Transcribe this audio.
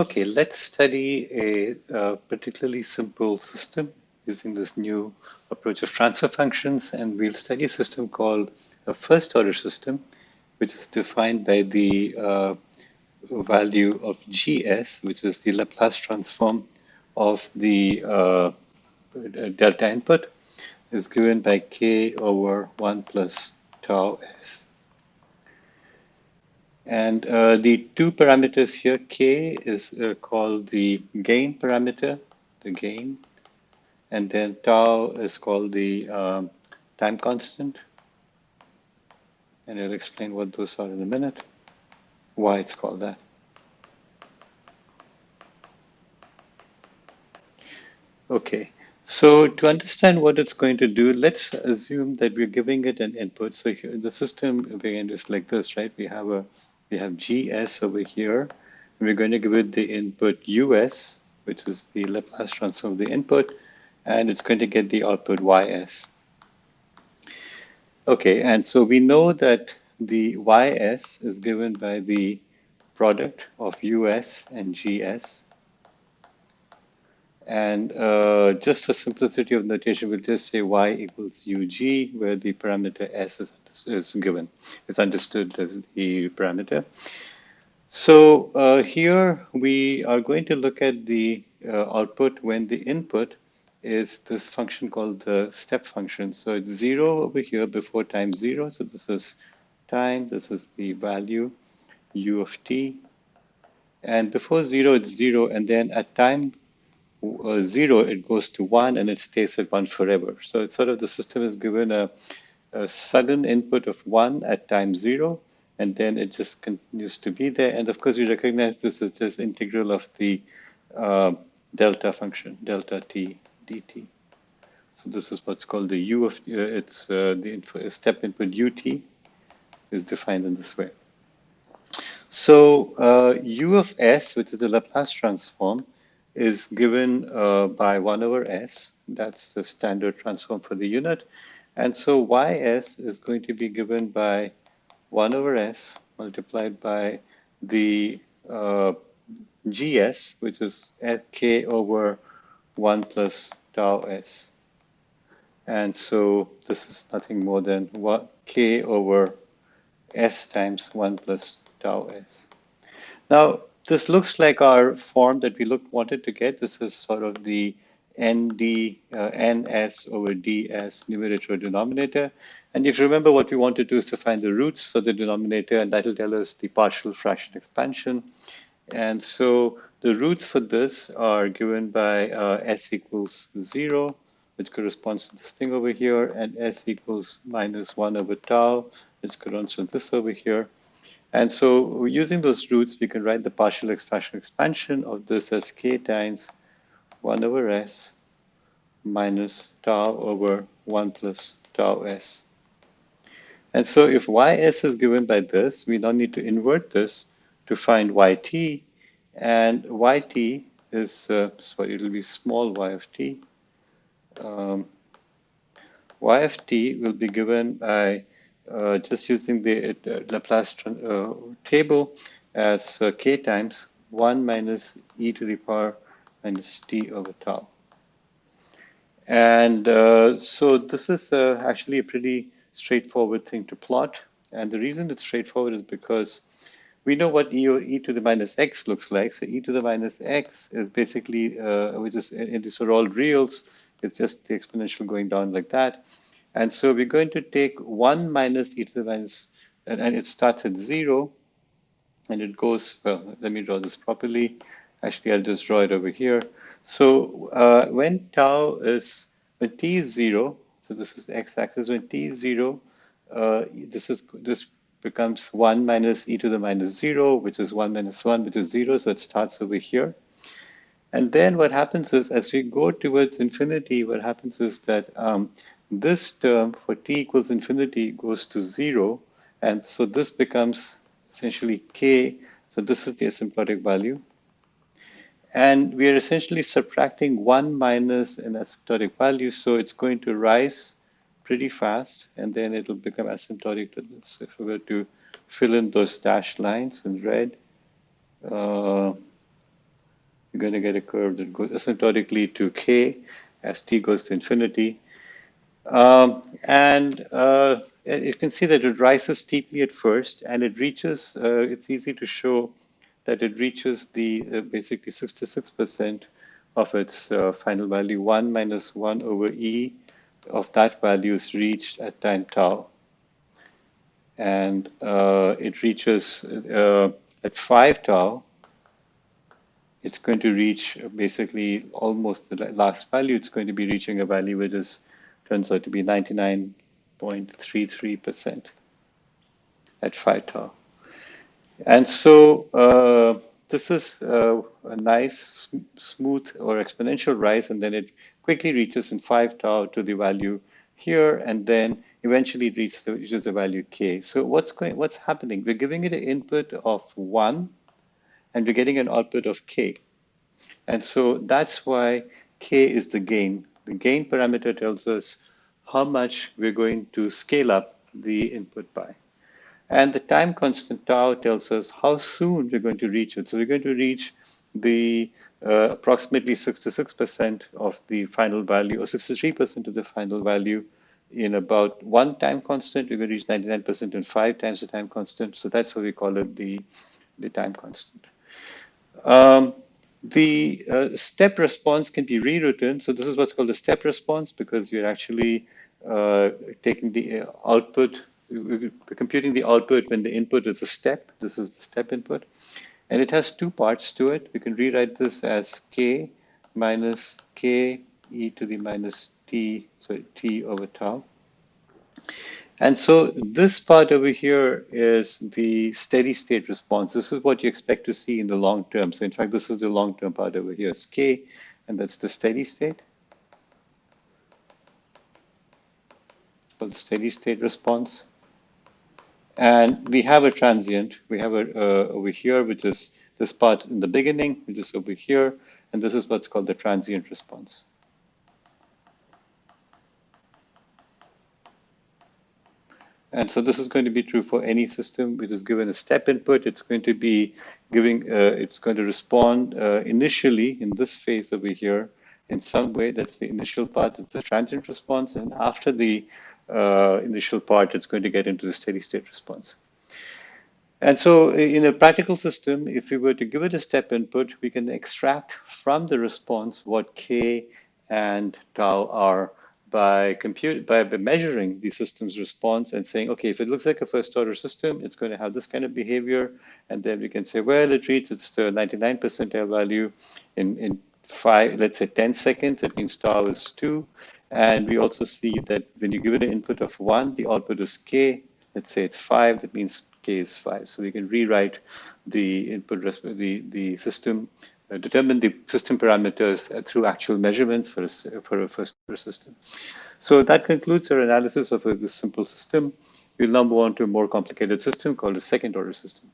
Okay, let's study a, particularly simple system using this new approach of transfer functions. And we'll study a system called a first order system, which is defined by the uh, value of gs, which is the Laplace transform of the uh, delta input, is given by k over 1 plus tau s. And uh, the two parameters here, k is uh, called the gain parameter, the gain, and then tau is called the um, time constant. And I'll explain what those are in a minute, why it's called that. Okay, so to understand what it's going to do, let's assume that we're giving it an input. So here, the system again is like this, right? We have a we have GS over here. And we're going to give it the input US, which is the Laplace transform of the input, and it's going to get the output YS. Okay, and so we know that the YS is given by the product of US and GS. And uh, just for simplicity of notation, we'll just say y equals ug, where the parameter s is, is given, is understood as the parameter. So uh, here we are going to look at the uh, output when the input is this function called the step function. So it's zero over here before time zero. So this is time, this is the value u of t. And before zero, it's zero. And then at time zero, it goes to one and it stays at one forever. So it's sort of the system is given a, a sudden input of one at time zero, and then it just continues to be there. And of course, we recognize this is just integral of the uh, delta function, delta t dt. So this is what's called the u of, uh, it's uh, the step input ut is defined in this way. So uh, u of s, which is the Laplace transform, is given uh, by 1 over s. That's the standard transform for the unit. And so ys is going to be given by 1 over s multiplied by the uh, gs, which is k over 1 plus tau s. And so this is nothing more than what k over s times 1 plus tau s. Now, this looks like our form that we look, wanted to get. This is sort of the nd uh, ns over ds numerator denominator. And if you remember what we want to do is to find the roots of the denominator, and that will tell us the partial fraction expansion. And so the roots for this are given by uh, s equals 0, which corresponds to this thing over here, and s equals minus 1 over tau, which corresponds to this over here. And so using those roots, we can write the partial fraction expansion of this as k times 1 over s minus tau over 1 plus tau s. And so if ys is given by this, we now need to invert this to find yt. And yt is, uh, sorry, it'll be small y of t. Um, y of t will be given by uh, just using the uh, Laplace uh, table as k times 1 minus e to the power minus t over tau. And uh, so this is uh, actually a pretty straightforward thing to plot. And the reason it's straightforward is because we know what e, e to the minus x looks like. So e to the minus x is basically, uh, which is, in these are all reals, it's just the exponential going down like that. And so we're going to take 1 minus e to the minus, and, and it starts at 0, and it goes, well, let me draw this properly. Actually, I'll just draw it over here. So uh, when tau is, when t is 0, so this is the x-axis, when t is 0, uh, this is this becomes 1 minus e to the minus 0, which is 1 minus 1, which is 0, so it starts over here. And then what happens is, as we go towards infinity, what happens is that um, this term for t equals infinity goes to zero. And so this becomes essentially k. So this is the asymptotic value. And we are essentially subtracting one minus an asymptotic value. So it's going to rise pretty fast and then it'll become asymptotic to this. So If we were to fill in those dashed lines in red, uh, we're going to get a curve that goes asymptotically to k as t goes to infinity. Um, and uh, you can see that it rises steeply at first and it reaches, uh, it's easy to show that it reaches the uh, basically 66% of its uh, final value. 1 minus 1 over e of that value is reached at time tau. And uh, it reaches uh, at 5 tau, it's going to reach basically almost the last value. It's going to be reaching a value which is turns out to be 99.33% at 5 tau. And so uh, this is uh, a nice, smooth or exponential rise, and then it quickly reaches in 5 tau to the value here, and then eventually it reaches the, reaches the value k. So what's going, what's happening? We're giving it an input of 1, and we're getting an output of k. And so that's why k is the gain the gain parameter tells us how much we're going to scale up the input by. And the time constant tau tells us how soon we're going to reach it. So we're going to reach the uh, approximately 66% of the final value or 63% of the final value in about one time constant. We're going to reach 99% in five times the time constant. So that's why we call it the, the time constant. Um, the uh, step response can be rewritten. So this is what's called a step response because you're actually uh, taking the uh, output, computing the output when the input is a step. This is the step input. And it has two parts to it. We can rewrite this as k minus k e to the minus t, so t over tau. And so this part over here is the steady state response. This is what you expect to see in the long term. So in fact, this is the long term part over here. It's K, and that's the steady state. The steady state response. And we have a transient. We have a uh, over here, which is this part in the beginning, which is over here. And this is what's called the transient response. And so this is going to be true for any system which is given a step input. It's going to be giving, uh, it's going to respond uh, initially in this phase over here in some way. That's the initial part. It's the transient response. And after the uh, initial part, it's going to get into the steady state response. And so in a practical system, if we were to give it a step input, we can extract from the response what k and tau are by compute by, measuring the system's response and saying, okay, if it looks like a first order system, it's going to have this kind of behavior. And then we can say, well, it reads its 99 percentile value in, in five, let's say 10 seconds. It means tau is two. And we also see that when you give it an input of one, the output is k. Let's say it's five, that means k is five. So we can rewrite the input, the, the system determine the system parameters uh, through actual measurements for a, for a first order system. So that concludes our analysis of this simple system. We'll now move on to a more complicated system called a second order system.